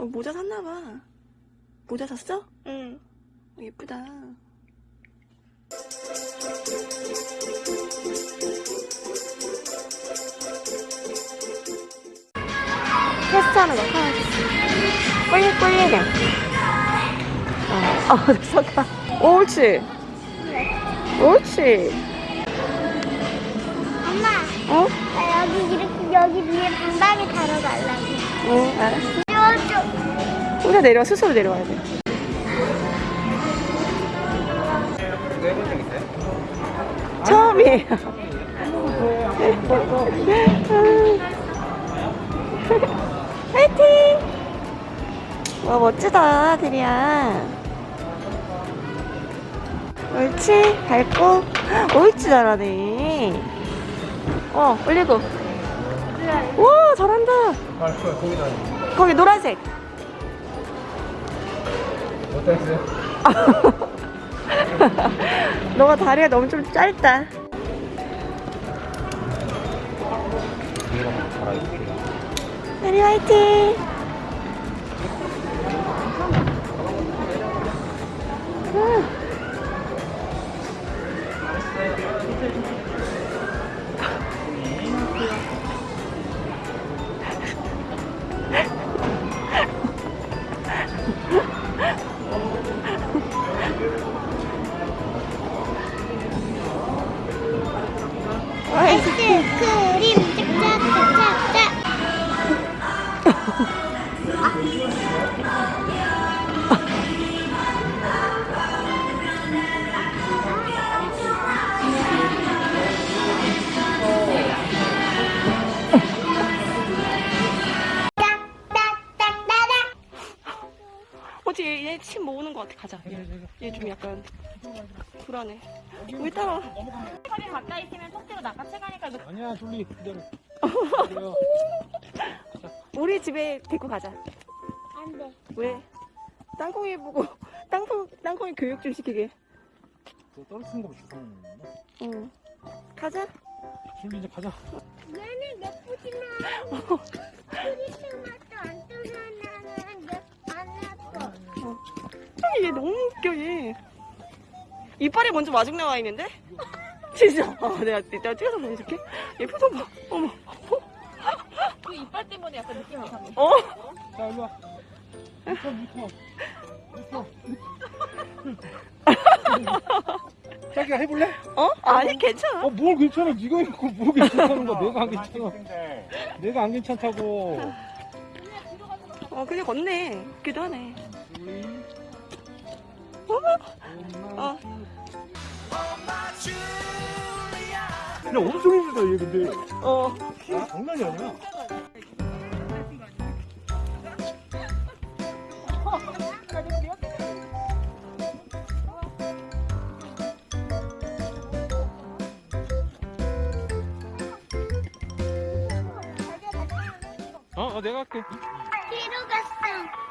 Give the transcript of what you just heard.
어, 모자 샀나봐. 모자 샀어? 응. 어, 예쁘다. 테스트하는 거 꿀리 꿀리네. 어, 어, 섰다. 옳지. 옳지. 엄마, 어? 나 여기 이렇게 여기 위에 방방이 가려고. 응, 알았어. 쭉. 혼자 내려와, 스스로 내려와야 돼. 처음이에요. 화이팅! 와, 멋지다, 드리야. 옳지, 밟고. 옳지, 잘하네. 어, 올리고. 와, 잘한다. 아. 거기 노란색. 어땠어요? 너가 다리가 너무 좀 짧다. 다리 화이팅! 음. 아이스크림 짝짝짝짝짝. 얘, 얘 침 모으는 것 같아. 가자. 얘 좀 약간 불안해. 왜 따라? 허리 가까이 있으면 속대로 낚아채 가니까 이거 아니야, 둘리. 기다려. 우리 집에 데리고 가자. 안 돼. 왜? 땅콩이 보고 땅콩 땅콩이 교육 좀 시키게. 또 떨어뜨린 거 주워. 응. 가자. 둘리 이제 가자. 얘는 예쁘지만 크리스마스 안 뜨면은 얘 너무 웃겨 얘. 이빨이 먼저 마중 나와 있는데? 진짜. 아, 내가 내가 찍어서 보여줄게. 얘 표정 봐. 어머. 그 이빨 때문에 약간 느낌이 이상해. 어? 자, 일로 와. 묶어, 묶어. 묶어. 자기가 해볼래? 어? 아니 괜찮아. 어, 뭘 괜찮아. 네가 있고 뭘 괜찮다는 거야. 내가 안 괜찮아. 내가 안 괜찮다고. 어 그냥 걷네. 웃기도 하네. 어. 야, 엄청 힘들다, 얘 근데. 어. 아, 장난이 아니야. 어, 어, 내가 할게. 뒤로 갔어.